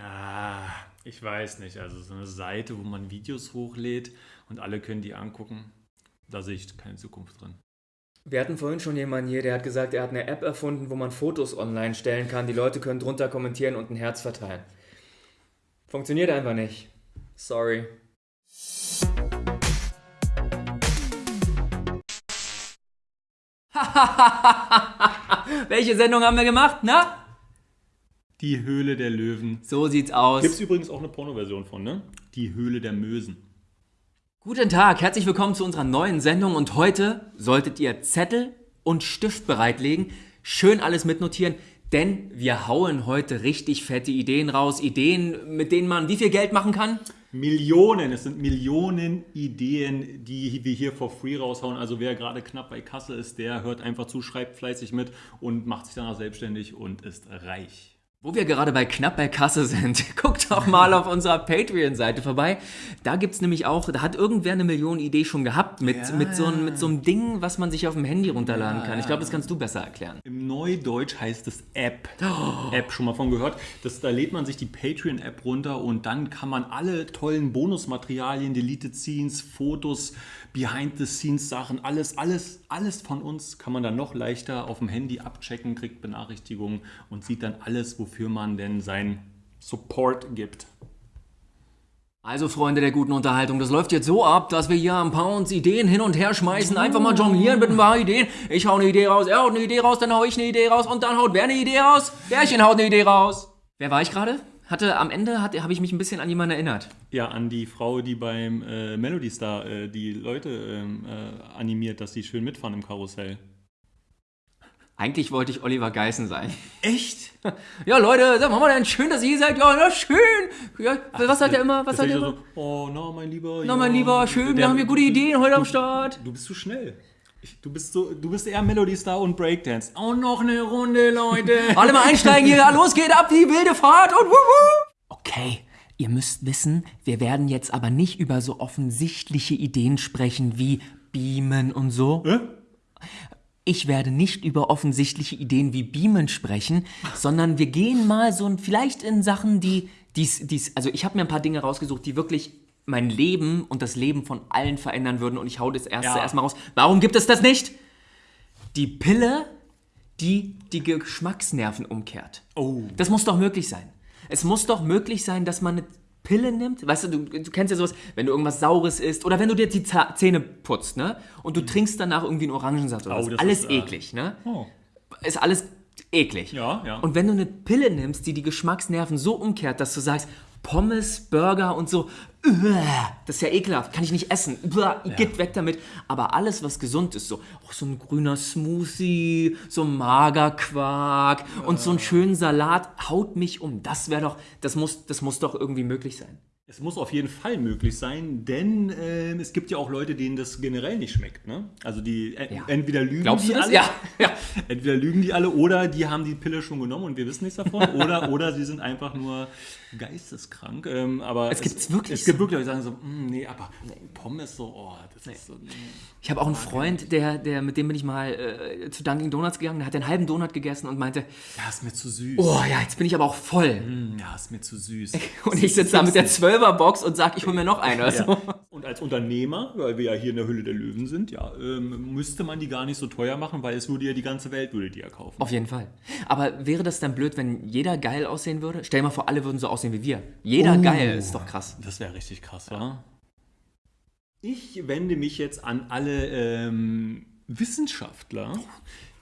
Ah, ich weiß nicht. Also so eine Seite, wo man Videos hochlädt und alle können die angucken, da sehe ich keine Zukunft drin. Wir hatten vorhin schon jemanden hier, der hat gesagt, er hat eine App erfunden, wo man Fotos online stellen kann. Die Leute können drunter kommentieren und ein Herz verteilen. Funktioniert einfach nicht. Sorry. Welche Sendung haben wir gemacht, na? Die Höhle der Löwen. So sieht's aus. Gibt es übrigens auch eine Pornoversion von, ne? Die Höhle der Mösen. Guten Tag, herzlich willkommen zu unserer neuen Sendung und heute solltet ihr Zettel und Stift bereitlegen, schön alles mitnotieren, denn wir hauen heute richtig fette Ideen raus, Ideen, mit denen man wie viel Geld machen kann? Millionen, es sind Millionen Ideen, die wir hier for free raushauen. Also wer gerade knapp bei Kasse ist, der hört einfach zu, schreibt fleißig mit und macht sich danach selbstständig und ist reich. Wo wir gerade bei knapp bei Kasse sind, guckt doch mal auf unserer Patreon-Seite vorbei. Da gibt es nämlich auch, da hat irgendwer eine Million-Idee schon gehabt mit, Ja. mit, so, einem- mit so einem Ding, was man sich auf dem Handy runterladen kann. Ich glaube, das kannst du besser erklären. Im Neudeutsch heißt es App. App, schon mal von gehört. Das, da lädt man sich die Patreon-App runter und dann kann man alle tollen Bonusmaterialien, Deleted Scenes, Fotos, Behind-the-Scenes-Sachen, alles, alles, alles von uns kann man dann noch leichter auf dem Handy abchecken, kriegt Benachrichtigungen und sieht dann alles, wofür man denn sein Support gibt. Also, Freunde der guten Unterhaltung, das läuft jetzt so ab, dass wir hier ein paar uns Ideen hin und her schmeißen, einfach mal jonglieren mit ein paar Ideen. Ich hau eine Idee raus, er haut eine Idee raus, dann hau ich eine Idee raus und dann haut wer eine Idee raus? Bärchen haut eine Idee raus. Wer war ich gerade? Hatte am Ende hat- habe ich mich ein bisschen an jemanden erinnert. Ja, an die Frau, die beim äh, Melody Star äh, die Leute ähm, äh, animiert, dass sie schön mitfahren im Karussell. Eigentlich wollte ich Oliver Geißen sein. Echt? Ja, Leute, sag mal denn schön, dass ihr hier seid. Ja, na schön. Ja, was sagt er immer? Was er ist ja immer? so, oh, na, mein Lieber. Na, ja, mein Lieber, schön, wir der- haben hier gute Ideen heute am Start. Du bist zu schnell. Du, bist so, du bist eher Melody Star und Breakdance. Oh, noch eine Runde, Leute. Alle mal einsteigen hier. Los geht ab die wilde Fahrt und wuhu. Okay, ihr müsst wissen, wir werden jetzt aber nicht über so offensichtliche Ideen sprechen wie Beamen und so. Hä? Ich werde nicht über offensichtliche Ideen wie Beamen sprechen, sondern wir gehen mal so ein, vielleicht in Sachen, die, dies, dies, also ich habe mir ein paar Dinge rausgesucht, die wirklich mein Leben und das Leben von allen verändern würden und ich hau das erste Ja. erstmal raus. Warum gibt es das nicht? Die Pille, die die Geschmacksnerven umkehrt. Oh. Das muss doch möglich sein. Es muss doch möglich sein, dass man eine Pille nimmt. Weißt du, du, du kennst ja sowas, wenn du irgendwas Saures isst oder wenn du dir die Zähne putzt, ne? Und du trinkst danach irgendwie einen Orangensaft oder Oh, was. Alles ist, äh, eklig, ne? Oh. Ist alles eklig. Ja, ja. Und wenn du eine Pille nimmst, die die Geschmacksnerven so umkehrt, dass du sagst, Pommes, Burger und so, das ist ja ekelhaft, kann ich nicht essen, uah, geht weg damit. Aber alles, was gesund ist, so, auch so ein grüner Smoothie, so ein Magerquark und so einen schönen Salat, haut mich um. Das wäre doch, das muss, das muss doch irgendwie möglich sein. Es muss auf jeden Fall möglich sein, denn ähm, es gibt ja auch Leute, denen das generell nicht schmeckt. Ne? Also die en- Ja. entweder lügen Glaubst die du das? alle, Ja, ja. entweder lügen die alle oder die haben die Pille schon genommen und wir wissen nichts davon oder oder sie sind einfach nur geisteskrank. Ähm, aber Es gibt's wirklich Es gibt wirklich Leute, die sagen so, "Mm, nee, aber Pommes so, oh, das ist so. nee." Ich habe auch einen Freund, der, der, mit dem bin ich mal äh, zu Dunkin' Donuts gegangen, der hat einen halben Donut gegessen und meinte, Ja, ist mir zu süß. oh ja, jetzt bin ich aber auch voll. Mm, Ja, ist mir zu süß. Und ich sitze da mit der 12er-Box und sag, ich hol mir noch eine. Also. Ja. Und als Unternehmer, weil wir ja hier in der Hülle der Löwen sind, ja, ähm, müsste man die gar nicht so teuer machen, weil es würde ja die ganze Welt würde die ja kaufen. Auf jeden Fall. Aber wäre das dann blöd, wenn jeder geil aussehen würde? Stell dir mal vor, alle würden so aussehen wie wir. Jeder Oh. geil, ist doch krass. Das wäre richtig krass, wa? Ich wende mich jetzt an alle ähm, Wissenschaftler,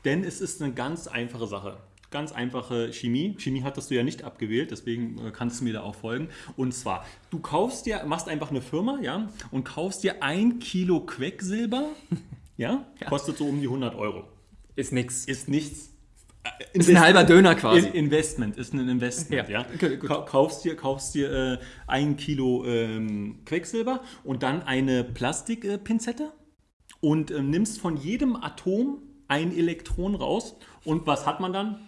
denn es ist eine ganz einfache Sache. Ganz einfache Chemie. Chemie hattest du ja nicht abgewählt, deswegen äh, kannst du mir da auch folgen. Und zwar, du kaufst dir, machst einfach eine Firma, ja, und kaufst dir ein Kilo Quecksilber, ja, kostet so um die 100 Euro. Ist nix. Ist nichts. Äh, Ist ein halber Döner quasi. In Investment, ist ein Investment, Ja, ja. okay, Kaufst dir, kaufst dir äh, ein Kilo ähm, Quecksilber und dann eine Plastikpinzette und ähm, nimmst von jedem Atom ein Elektron raus und was hat man dann?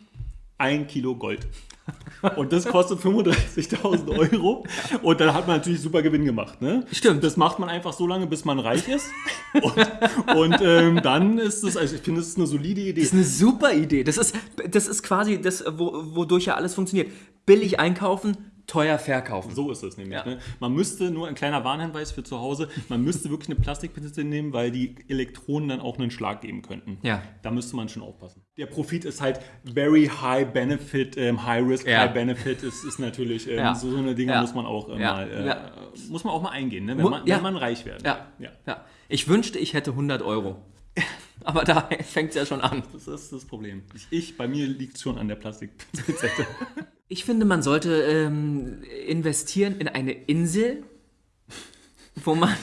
Ein Kilo Gold. Und das kostet 35.000 Euro. Und dann hat man natürlich super Gewinn gemacht. Ne? Stimmt. Das macht man einfach so lange, bis man reich ist. Und, und ähm, dann ist es, also ich finde, es ist eine solide Idee. Das ist eine super Idee. Das ist, das ist quasi das, wo, wodurch ja alles funktioniert. Billig einkaufen, teuer verkaufen. So ist es nämlich. Ja. Ne? Man müsste, nur ein kleiner Warnhinweis für zu Hause, man müsste wirklich eine Plastikpinzette nehmen, weil die Elektronen dann auch einen Schlag geben könnten. Ja. Da müsste man schon aufpassen. Der Profit ist halt very high benefit, ähm, high risk, Ja. high benefit ist, ist natürlich, ähm, Ja. so, so eine Dinge Ja. muss man auch äh, mal, äh, muss man auch mal eingehen, ne? wenn, man, wenn man reich werden Ja. ja. Ich wünschte, ich hätte 100 Euro. Aber da fängt es ja schon an. Das ist das Problem. Ich, ich bei mir liegt es schon an der Plastikpinzette. Ich finde, man sollte ähm, investieren in eine Insel, wo man,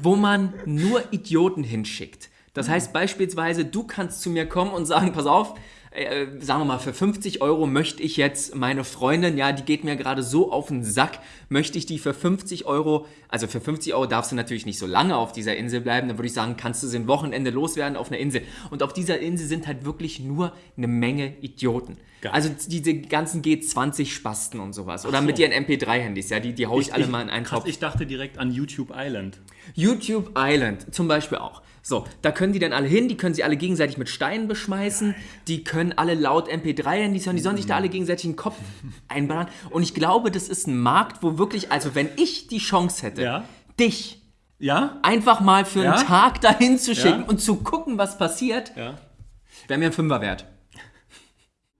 wo man nur Idioten hinschickt. Das heißt beispielsweise, du kannst zu mir kommen und sagen, pass auf, äh, sagen wir mal, für 50 Euro möchte ich jetzt meine Freundin, ja, die geht mir gerade so auf den Sack, möchte ich die für 50 Euro, also für 50 Euro darfst du natürlich nicht so lange auf dieser Insel bleiben, dann würde ich sagen, kannst du sie ein Wochenende loswerden auf einer Insel. Und auf dieser Insel sind halt wirklich nur eine Menge Idioten. Geil. Also diese ganzen G20-Spasten und sowas. Oder so. mit ihren MP3-Handys, ja, die, die hau ich, alle mal in einen krass, Topf. ich dachte direkt an YouTube Island. YouTube Island zum Beispiel auch. So, da können die dann alle hin, die können sie alle gegenseitig mit Steinen beschmeißen, die können alle laut MP3-Handys hören, die sollen sich da alle gegenseitig den Kopf einballern. Und ich glaube, das ist ein Markt, wo wirklich, also wenn ich die Chance hätte, Ja. dich Ja? einfach mal für Ja? einen Tag dahin zu schicken und zu gucken, was passiert, wäre mir ein Fünfer wert.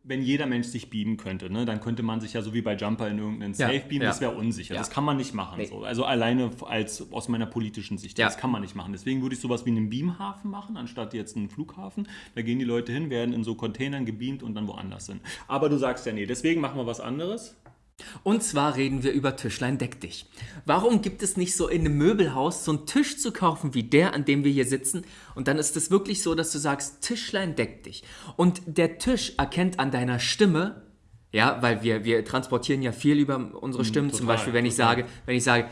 Wenn jeder Mensch sich beamen könnte, ne, dann könnte man sich ja so wie bei Jumper in irgendeinen Ja, Safe beamen, ja. das wäre unsicher. Ja. Das kann man nicht machen. Nee. So. Also alleine als aus meiner politischen Sicht, Ja. das kann man nicht machen. Deswegen würde ich sowas wie einen Beamhafen machen, anstatt jetzt einen Flughafen. Da gehen die Leute hin, werden in so Containern gebeamt und dann woanders hin. Aber du sagst ja, nee, deswegen machen wir was anderes. Und zwar reden wir über Tischlein deck dich. Warum gibt es nicht so in einem Möbelhaus so einen Tisch zu kaufen wie der, an dem wir hier sitzen? Und dann ist es wirklich so, dass du sagst, Tischlein deck dich. Und der Tisch erkennt an deiner Stimme, ja, weil wir, wir transportieren ja viel über unsere Stimmen. Zum total, Beispiel, wenn ich total. sage, wenn ich sage,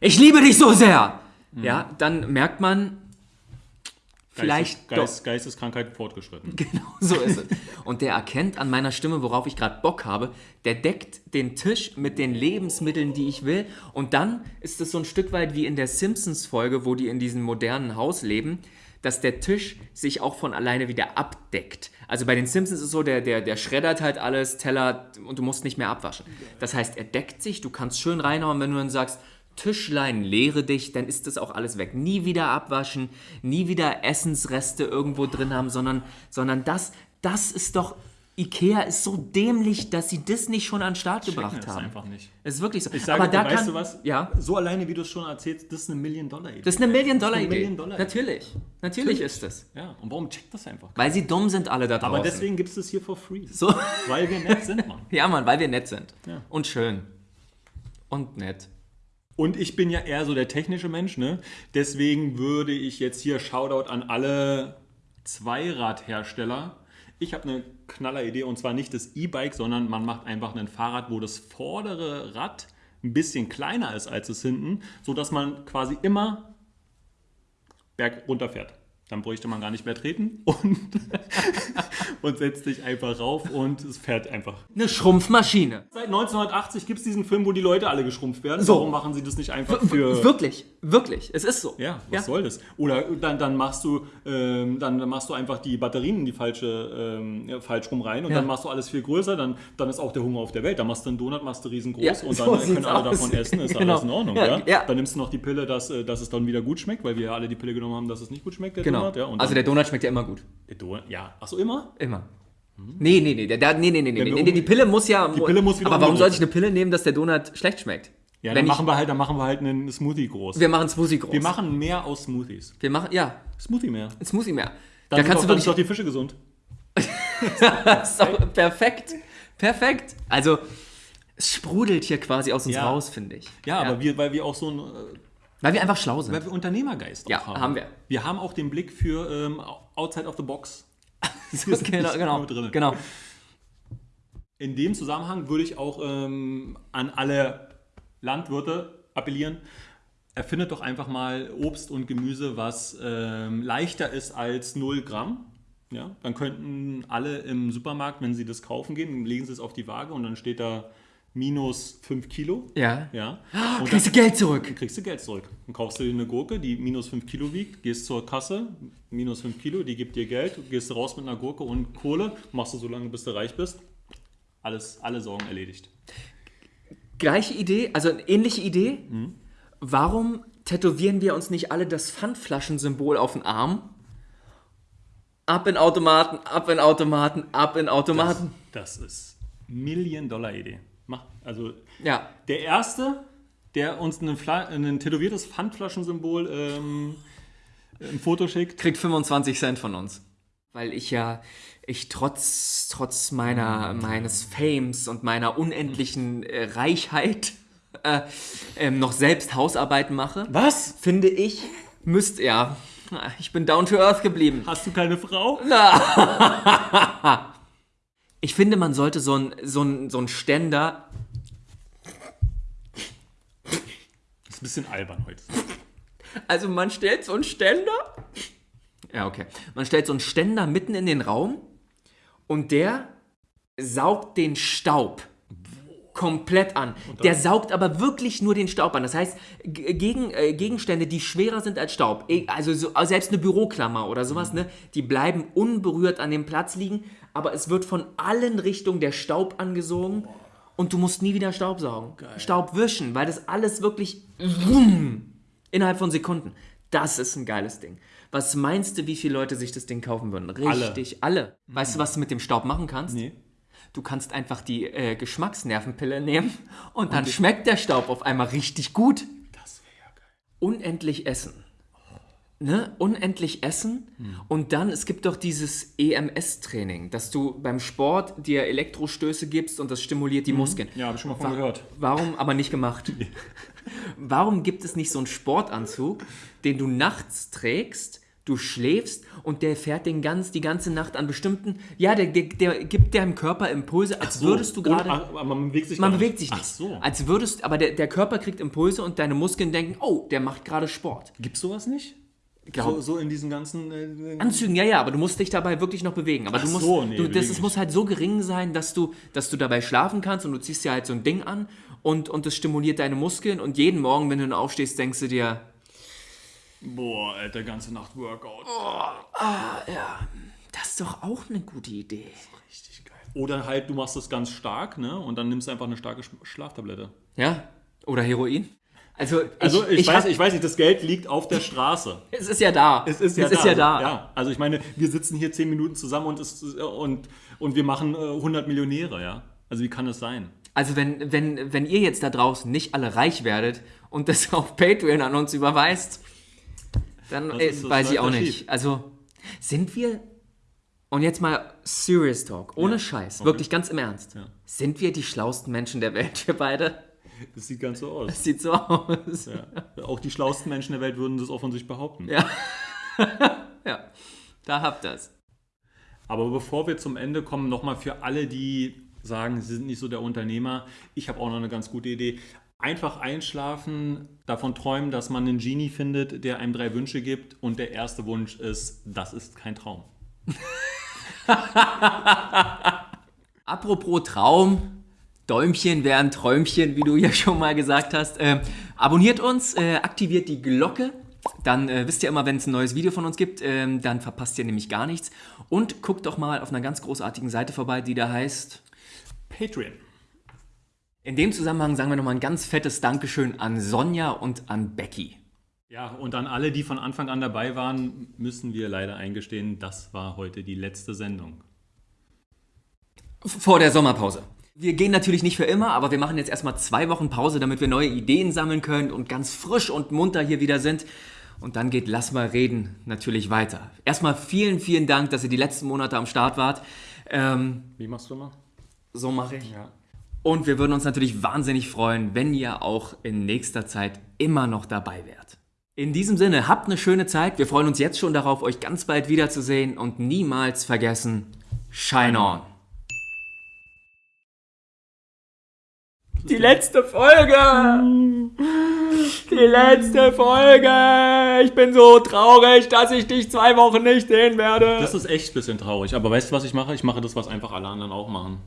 ich liebe dich so sehr, ja, dann merkt man, vielleicht doch- Geist, Geisteskrankheit fortgeschritten. Genau so ist es. Und der erkennt an meiner Stimme, worauf ich gerade Bock habe. Der deckt den Tisch mit den Lebensmitteln, die ich will. Und dann ist es so ein Stück weit wie in der Simpsons-Folge, wo die in diesem modernen Haus leben, dass der Tisch sich auch von alleine wieder abdeckt. Also bei den Simpsons ist es so, der, der, der schreddert halt alles, Teller und du musst nicht mehr abwaschen. Das heißt, er deckt sich, du kannst schön reinhauen, wenn du dann sagst, Tischlein, leere dich, dann ist das auch alles weg. Nie wieder abwaschen, nie wieder Essensreste irgendwo drin haben, sondern, sondern das, das ist doch, Ikea ist so dämlich, dass sie das nicht schon an den Start gebracht Checken es haben. einfach nicht. Es ist wirklich so. Ich sage, Aber da dir, weißt kann, du was? Ja, So alleine, wie du es schon erzählst, das ist eine Million-Dollar-Idee. das ist eine Million-Dollar-Idee. Million-Dollar-Idee. Natürlich, natürlich ist es. Ja, und warum checkt das einfach? Weil sie dumm sind alle da draußen. Aber deswegen gibt es das hier for free. So. Weil wir nett sind, Mann. Ja, Mann, weil wir nett sind. Ja. Und schön. Und nett. Und ich bin ja eher so der technische Mensch, ne? Deswegen würde ich jetzt hier Shoutout an alle Zweiradhersteller. Ich habe eine knaller Idee und zwar nicht das E-Bike, sondern man macht einfach ein Fahrrad, wo das vordere Rad ein bisschen kleiner ist als das hinten, sodass man quasi immer berg runterfährt. Dann bräuchte man gar nicht mehr treten und, und setzt sich einfach rauf und es fährt einfach. Eine Schrumpfmaschine. Seit 1980 gibt es diesen Film, wo die Leute alle geschrumpft werden. So. Warum machen sie das nicht einfach für... Wirklich, wirklich. Es ist so. Ja, was soll das? Oder dann, dann machst du ähm, dann machst du einfach die Batterien in die falsche ähm, ja, falsch rum rein und Ja. dann machst du alles viel größer, dann, dann ist auch der Hunger auf der Welt. Dann machst du einen Donut, machst du riesengroß Ja, und so dann sieht's können alle aus. davon essen, ist Genau. alles in Ordnung. Ja, Ja, ja. Dann nimmst du noch die Pille, dass, äh, dass es dann wieder gut schmeckt, weil wir ja alle die Pille genommen haben, dass es nicht gut schmeckt, der Genau. Donut. Ja, also der Donut schmeckt ja immer gut. der Donut, ja. Achso, immer? Immer. Nee, nee, nee, der, nee, nee, nee, nee, nee, die Pille muss ja. Die Pille muss wieder aber warum sollte ich eine Pille nehmen, dass der Donut schlecht schmeckt? Ja, Wenn dann ich- machen wir halt, dann machen wir halt einen Smoothie groß. Wir machen Smoothie groß. Wir machen mehr aus Smoothies. wir machen, ja, Smoothie mehr. ein Smoothie mehr. Dann da kannst doch, du dann sind doch die Fische gesund. Das ist perfekt. Perfekt. Also, es sprudelt hier quasi aus uns Ja. raus, finde ich. Ja, aber wir, weil wir auch so ein äh, Weil wir einfach schlau sind. Weil wir Unternehmergeist Ja, haben. haben wir. Wir haben auch den Blick für ähm, outside of the box. genau, genau, nur drin. genau. In dem Zusammenhang würde ich auch ähm, an alle Landwirte appellieren. Erfindet doch einfach mal Obst und Gemüse, was ähm, leichter ist als 0 Gramm. Ja, dann könnten alle im Supermarkt, wenn sie das kaufen gehen, legen sie es auf die Waage und dann steht da minus 5 Kilo. Ja. Ja. Und Kriegst du Geld zurück. kriegst du Geld zurück. Dann kaufst du dir eine Gurke, die minus 5 Kilo wiegt, gehst zur Kasse, minus 5 Kilo, die gibt dir Geld, du gehst raus mit einer Gurke und Kohle, machst du so lange, bis du reich bist. Alles, alle Sorgen erledigt. Gleiche Idee, also eine ähnliche Idee. Warum tätowieren wir uns nicht alle das Pfandflaschensymbol auf den Arm? Ab in Automaten, ab in Automaten, ab in Automaten. Das ist Million-Dollar-Idee. Also ja, der Erste, der uns ein, ein tätowiertes Pfandflaschensymbol ähm, ein Foto schickt. kriegt 25 Cent von uns. Weil ich ja, ich trotz, trotz meiner, meines Fames und meiner unendlichen äh, Reichheit äh, ähm, noch selbst Hausarbeiten mache, Was? finde ich, müsst ja, ich bin down to earth geblieben. Hast du keine Frau? Ich finde, man sollte so ein, so ein, so ein Ständer, Das ist ein bisschen albern heute. also man stellt so einen Ständer, ja okay, man stellt so einen Ständer mitten in den Raum und der saugt den Staub komplett an. Der saugt aber wirklich nur den Staub an. Das heißt, gegen, äh, Gegenstände, die schwerer sind als Staub, eh, also so, also selbst eine Büroklammer oder sowas, ne, die bleiben unberührt an dem Platz liegen, aber es wird von allen Richtungen der Staub angesogen und du musst nie wieder Staub saugen. Staub wischen, weil das alles wirklich wumm, innerhalb von Sekunden. Das ist ein geiles Ding. Was meinst du, wie viele Leute sich das Ding kaufen würden? Richtig, alle. Weißt du, was du mit dem Staub machen kannst? Nee. Du kannst einfach die äh, Geschmacksnervenpille nehmen und dann schmeckt der Staub auf einmal richtig gut. Das wäre ja geil. Unendlich essen. Ne? Unendlich essen. Und dann, es gibt doch dieses EMS-Training, dass du beim Sport dir Elektrostöße gibst und das stimuliert die Muskeln. Ja, habe ich schon mal von gehört. Warum aber nicht gemacht? Warum gibt es nicht so einen Sportanzug, den du nachts trägst, du schläfst und der fährt den ganz, die ganze Nacht an bestimmten, ja, der, der, der gibt deinem Körper Impulse, als würdest du gerade, man bewegt sich man gar bewegt sich nicht, Ach so. als würdest, aber der, der Körper kriegt Impulse und deine Muskeln denken, oh, der macht gerade Sport. Gibt's sowas nicht? Glaub- So, so in diesen ganzen. Äh, Anzügen, ja, ja, aber du musst dich dabei wirklich noch bewegen. Aber Ach du musst, so, nee, du, das nicht. muss halt so gering sein, dass du, dass du dabei schlafen kannst und du ziehst dir halt so ein Ding an und, und das stimuliert deine Muskeln und jeden Morgen, wenn du dann aufstehst, denkst du dir, boah, Alter, ganze Nacht Workout. das ist doch auch eine gute Idee. Richtig geil. Oder halt, du machst das ganz stark, ne? Und dann nimmst du einfach eine starke Sch- Schlaftablette. Ja? Oder Heroin? Also, ich, Also ich, weiß, hab- ich weiß nicht, das Geld liegt auf der Straße. es ist ja da. Es ist ja es da. Ist ja, da. Ja, also ich meine, wir sitzen hier zehn Minuten zusammen und, es, und, und wir machen äh, 100 Millionäre, ja? Also wie kann das sein? Also wenn, wenn, wenn ihr jetzt da draußen nicht alle reich werdet und das auf Patreon an uns überweist, dann Das äh, das weiß ich auch nicht. Also sind wir, und jetzt mal Serious Talk, ohne Ja, Scheiß, okay. wirklich ganz im Ernst, Ja. sind wir die schlauesten Menschen der Welt, wir beide? Das sieht ganz so aus. Sieht so aus. Ja. Auch die schlauesten Menschen der Welt würden das auch von sich behaupten. Ja. ja, da habt ihr's. Aber bevor wir zum Ende kommen, nochmal für alle, die sagen, sie sind nicht so der Unternehmer, ich habe auch noch eine ganz gute Idee. Einfach einschlafen, davon träumen, dass man einen Genie findet, der einem drei Wünsche gibt und der erste Wunsch ist, das ist kein Traum. Apropos Traum, Däumchen wären Träumchen, wie du ja schon mal gesagt hast. Ähm, abonniert uns, äh, aktiviert die Glocke. Dann äh, wisst ihr immer, wenn es ein neues Video von uns gibt, ähm, dann verpasst ihr nämlich gar nichts. Und guckt doch mal auf einer ganz großartigen Seite vorbei, die da heißt. Patreon. In dem Zusammenhang sagen wir nochmal ein ganz fettes Dankeschön an Sonja und an Becky. Ja, und an alle, die von Anfang an dabei waren, müssen wir leider eingestehen, das war heute die letzte Sendung. Vor der Sommerpause. Wir gehen natürlich nicht für immer, aber wir machen jetzt erstmal zwei Wochen Pause, damit wir neue Ideen sammeln können und ganz frisch und munter hier wieder sind. Und dann geht Lass mal reden natürlich weiter. Erstmal vielen, vielen Dank, dass ihr die letzten Monate am Start wart. Ähm, Wie machst du mal? so mache ich. Ja. Und wir würden uns natürlich wahnsinnig freuen, wenn ihr auch in nächster Zeit immer noch dabei wärt. In diesem Sinne, habt eine schöne Zeit. Wir freuen uns jetzt schon darauf, euch ganz bald wiederzusehen und niemals vergessen, Shine on. Die letzte Folge! Die letzte Folge! Ich bin so traurig, dass ich dich zwei Wochen nicht sehen werde. Das ist echt ein bisschen traurig. Aber weißt du, was ich mache? Ich mache das, was einfach alle anderen auch machen.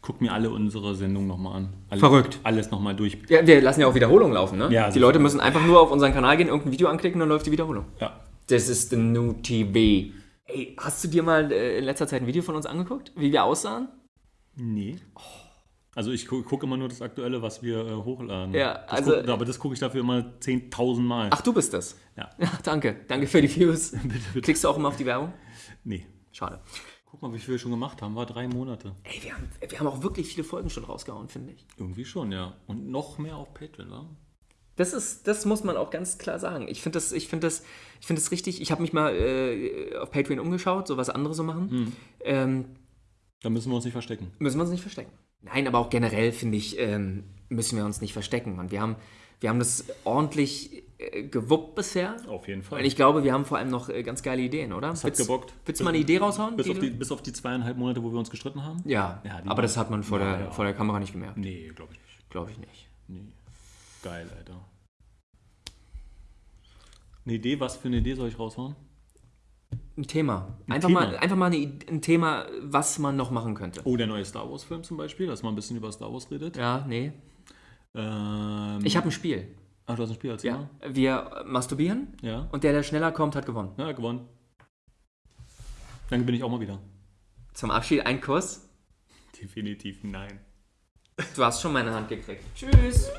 Ich gucke mir alle unsere Sendungen nochmal an. Alle, Verrückt. Alles nochmal durch. Ja, wir lassen ja auch Wiederholungen laufen, ne? Ja, die sicher. Leute müssen einfach nur auf unseren Kanal gehen, irgendein Video anklicken, dann läuft die Wiederholung. Ja. Das ist the new TV. Ey, hast du dir mal äh, in letzter Zeit ein Video von uns angeguckt, wie wir aussahen? Nee. Also ich gu gucke immer nur das Aktuelle, was wir äh, hochladen. Ja, das also- guck, aber das gucke ich dafür immer 10.000 Mal. Ach, du bist das? Ja. danke. Danke für die Views. bitte, bitte. Klickst du auch immer auf die Werbung? Nee. Schade. Guck mal, wie viel wir schon gemacht haben. War drei Monate. Ey, wir haben, wir haben auch wirklich viele Folgen schon rausgehauen, finde ich. Irgendwie schon, ja. Und noch mehr auf Patreon, wa? Das ist, das muss man auch ganz klar sagen. Ich finde das, ich finde das, ich finde das richtig. Ich habe mich mal äh, auf Patreon umgeschaut, so was andere so machen. Ähm, Da müssen wir uns nicht verstecken. müssen wir uns nicht verstecken. Nein, aber auch generell finde ich, ähm, müssen wir uns nicht verstecken. Und wir haben, wir haben das ordentlich gewuppt bisher. Auf jeden Fall. Und ich glaube, wir haben vor allem noch äh, ganz geile Ideen, oder? hat gebockt. Willst du mal eine Idee raushauen? bis, die auf die, bis auf die zweieinhalb Monate, wo wir uns gestritten haben? ja, Ja, aber das hat man vor, Ja, der, ja. vor der Kamera nicht gemerkt. Nee, glaube ich nicht. Glaube ich nicht. Nee. Geil, Alter. Eine Idee, was für eine Idee soll ich raushauen? Ein Thema. Einfach, Thema. Mal, einfach mal eine, ein Thema, was man noch machen könnte. Oh, der neue Star Wars-Film zum Beispiel, dass man ein bisschen über Star Wars redet. Ja, nee. Ähm, Ich habe ein Spiel. Ach, du hast ein Spiel als Ja. Wir masturbieren Ja. und der, der schneller kommt, hat gewonnen. Ja, gewonnen. Dann bin ich auch mal wieder. Zum Abschied ein Kuss. Definitiv nein. Du hast schon meine Hand gekriegt. Tschüss.